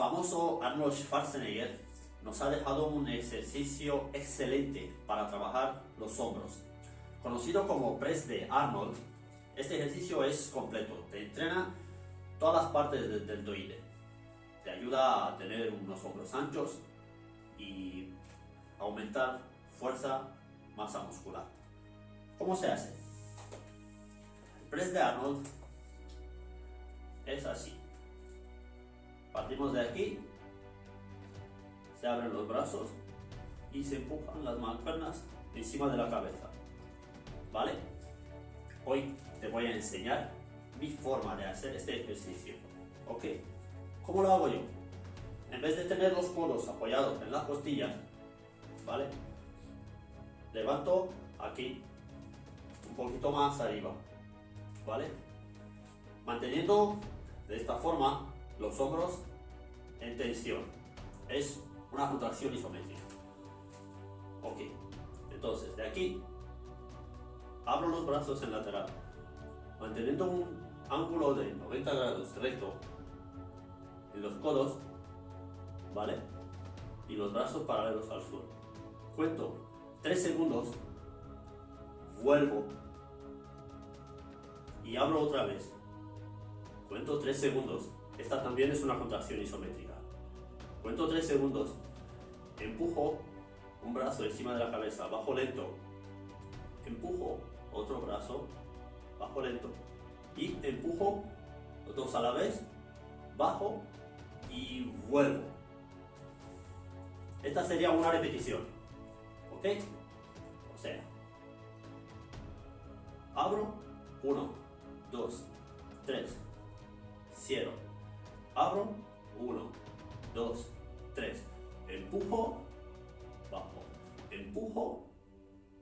famoso Arnold Schwarzenegger nos ha dejado un ejercicio excelente para trabajar los hombros. Conocido como press de Arnold, este ejercicio es completo, te entrena todas las partes del deltoide, te ayuda a tener unos hombros anchos y aumentar fuerza, masa muscular. ¿Cómo se hace? El press de Arnold es así. Partimos de aquí, se abren los brazos y se empujan las mancuernas encima de la cabeza. ¿Vale? Hoy te voy a enseñar mi forma de hacer este ejercicio. ¿Ok? ¿Cómo lo hago yo? En vez de tener los codos apoyados en las costillas, ¿vale? Levanto aquí, un poquito más arriba, ¿vale? Manteniendo de esta forma los hombros en tensión. Es una contracción isométrica. Ok, entonces de aquí abro los brazos en lateral, manteniendo un ángulo de 90 grados recto en los codos, ¿vale? Y los brazos paralelos al suelo. Cuento 3 segundos, vuelvo y abro otra vez Cuento 3 segundos. Esta también es una contracción isométrica. Cuento 3 segundos. Empujo un brazo encima de la cabeza, bajo lento. Empujo otro brazo, bajo lento. Y empujo dos a la vez, bajo y vuelvo. Esta sería una repetición. ¿Ok? O sea, abro, 1, 2, 3, cierro, abro, 1, 2, 3, empujo, bajo, empujo,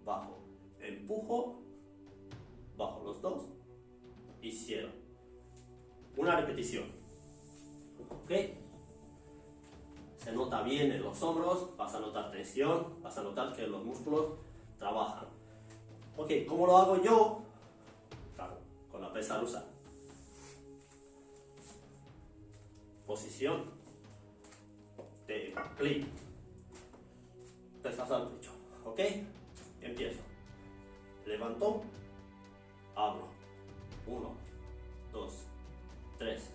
bajo, empujo, bajo los dos y cierro. Una repetición. ¿Ok? Se nota bien en los hombros, vas a notar tensión, vas a notar que los músculos trabajan. Ok, ¿cómo lo hago yo? Claro, con la pesa rusa. Posición de clic. Pesas al pecho, ¿ok? Empiezo. Levanto, abro. Uno, dos, tres,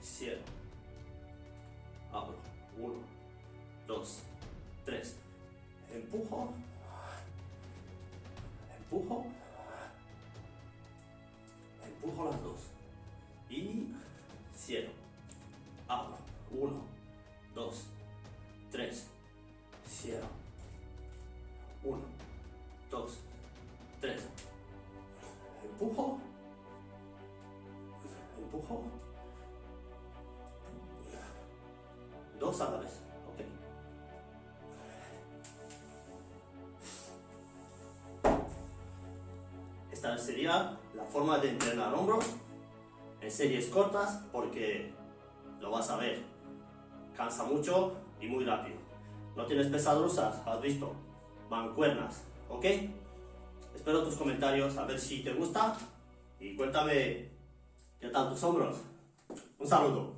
cierro. Abro. Uno, dos, tres. Empujo. Empujo. Empujo 2, 3, cierro, 1, 2, 3, empujo, empujo, dos a la vez, ok. Esta sería la forma de entrenar hombros. En series cortas porque lo vas a ver. Cansa mucho y muy rápido. No tienes pesadosas, has visto. Mancuernas, ¿ok? Espero tus comentarios a ver si te gusta y cuéntame qué tal tus hombros. Un saludo.